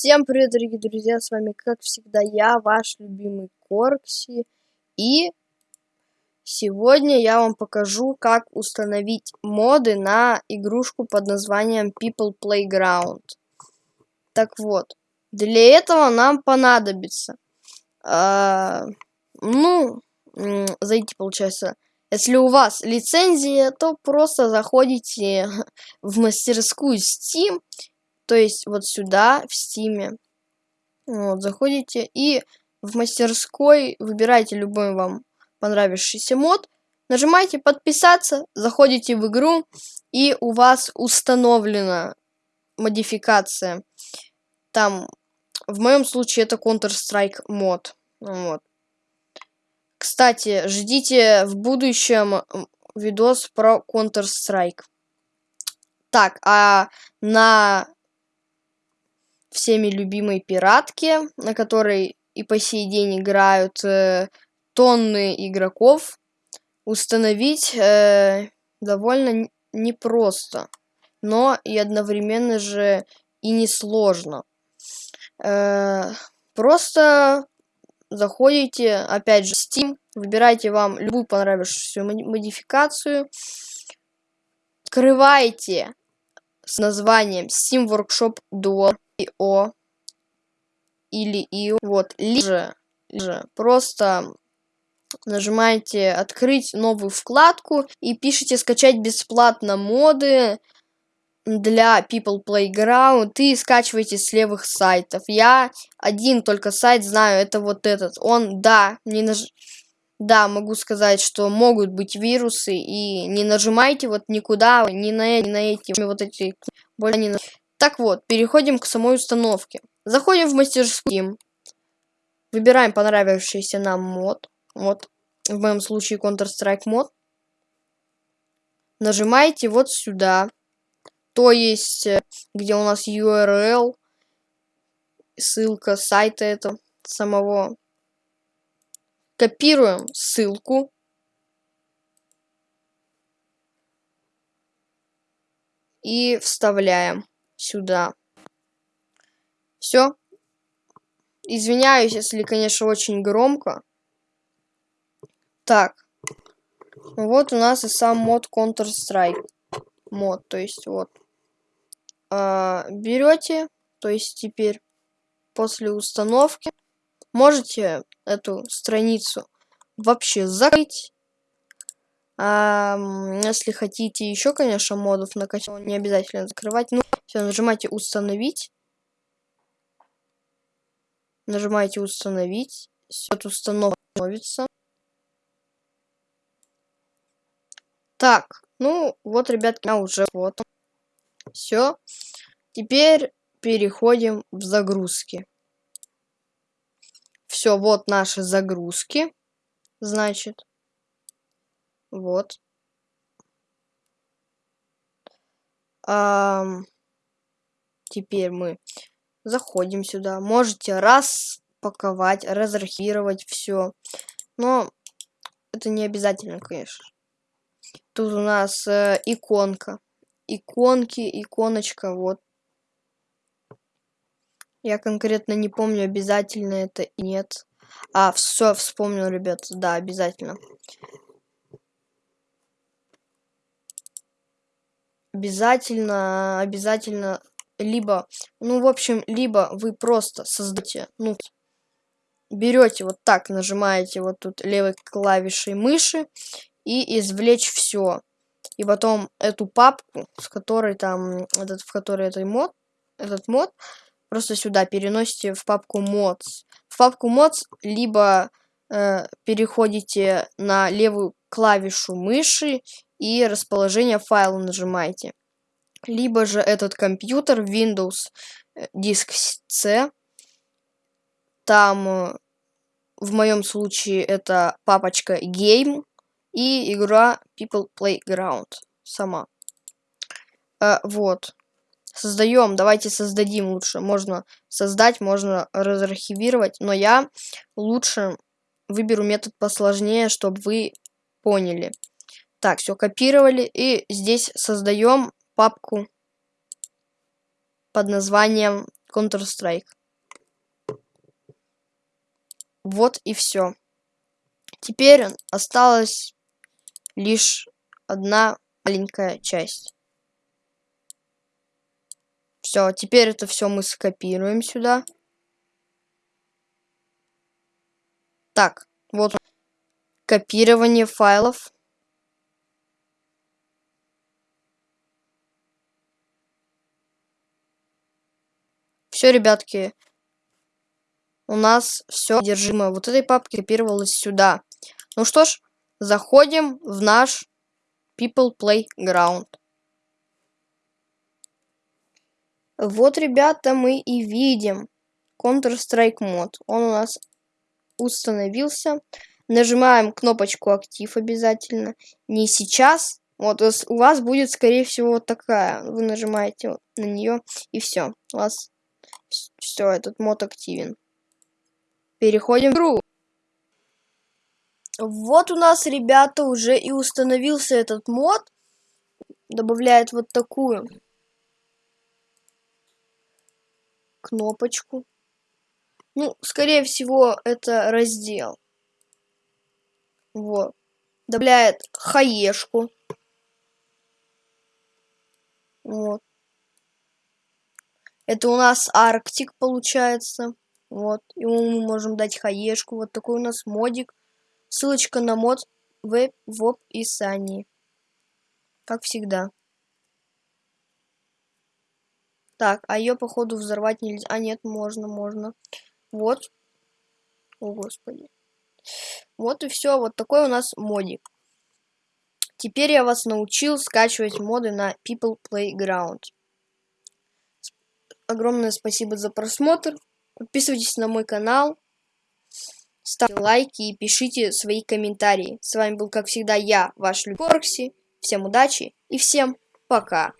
Всем привет, дорогие друзья, с вами, как всегда, я, ваш любимый Коркси, и сегодня я вам покажу, как установить моды на игрушку под названием People Playground. Так вот, для этого нам понадобится, э, ну, зайти, получается, если у вас лицензия, то просто заходите в мастерскую Steam, то есть вот сюда, в стиме. Вот, заходите и в мастерской выбираете любой вам понравившийся мод. Нажимаете подписаться, заходите в игру и у вас установлена модификация. Там, в моем случае это Counter-Strike мод. Вот. Кстати, ждите в будущем видос про Counter-Strike. Так, а на всеми любимой пиратке, на которой и по сей день играют э, тонны игроков, установить э, довольно непросто, но и одновременно же и несложно. Э, просто заходите, опять же, Steam, выбираете вам любую понравившуюся модификацию, открываете с названием Steam Workshop Duo о или и вот либо же просто нажимаете открыть новую вкладку и пишите скачать бесплатно моды для People Playground и скачивайте с левых сайтов. Я один только сайт знаю, это вот этот. Он, да, не наж... Да, могу сказать, что могут быть вирусы, и не нажимайте вот никуда, ни на, ни на эти, вот эти, более не на... Так вот, переходим к самой установке. Заходим в мастерскую. Выбираем понравившийся нам мод. Вот, в моем случае Counter-Strike мод. Нажимаете вот сюда. То есть, э, где у нас URL, ссылка сайта этого самого. Копируем ссылку. И вставляем сюда. Все. Извиняюсь, если, конечно, очень громко. Так. Вот у нас и сам мод Counter-Strike. Мод, то есть вот. А, берете, то есть теперь после установки можете эту страницу вообще закрыть а, если хотите еще, конечно, модов накачать, не обязательно закрывать. Ну, все, нажимайте установить. Нажимаете установить. Все, это установится. Так, ну, вот, ребят, я уже вот. Все. Теперь переходим в загрузки. Все, вот наши загрузки. Значит. Вот. А, теперь мы заходим сюда. Можете распаковать, разархивировать все. Но это не обязательно, конечно. Тут у нас э, иконка. Иконки, иконочка, вот. Я конкретно не помню, обязательно это и нет. А, все, вспомнил, ребят. Да, обязательно. Обязательно, обязательно, либо, ну, в общем, либо вы просто создаете, ну, берете вот так, нажимаете вот тут левой клавишей мыши и извлечь все. И потом эту папку, с которой там, этот, в которой этот мод, этот мод, просто сюда переносите в папку mods. В папку mods либо э, переходите на левую клавишу мыши и расположение файла нажимаете. Либо же этот компьютер Windows э, диск C. Там э, в моем случае это папочка Game и игра People Playground сама. А, вот. Создаем, давайте создадим лучше. Можно создать, можно разархивировать, но я лучше выберу метод посложнее, чтобы вы поняли. Так, все копировали. И здесь создаем папку под названием Counter-Strike. Вот и все. Теперь осталась лишь одна маленькая часть. Все, теперь это все мы скопируем сюда. Так, вот копирование файлов. Все, ребятки, у нас все содержимое вот этой папки копировалось сюда. Ну что ж, заходим в наш People Playground. Вот, ребята, мы и видим Counter-Strike мод. Он у нас установился. Нажимаем кнопочку актив обязательно. Не сейчас. Вот у вас будет, скорее всего, вот такая. Вы нажимаете на нее и все. У вас все, этот мод активен. Переходим в игру. Вот у нас, ребята, уже и установился этот мод. Добавляет вот такую кнопочку. Ну, скорее всего, это раздел. Вот. Добавляет хаешку. Вот. Это у нас Арктик получается. Вот. Ему мы можем дать хаешку. Вот такой у нас модик. Ссылочка на мод в, в описании. Как всегда. Так, а ее, походу, взорвать нельзя. А, нет, можно, можно. Вот. О, господи. Вот и все. Вот такой у нас модик. Теперь я вас научил скачивать моды на People Playground. Огромное спасибо за просмотр. Подписывайтесь на мой канал. Ставьте лайки и пишите свои комментарии. С вами был, как всегда, я, ваш Люкоркси. Всем удачи и всем пока.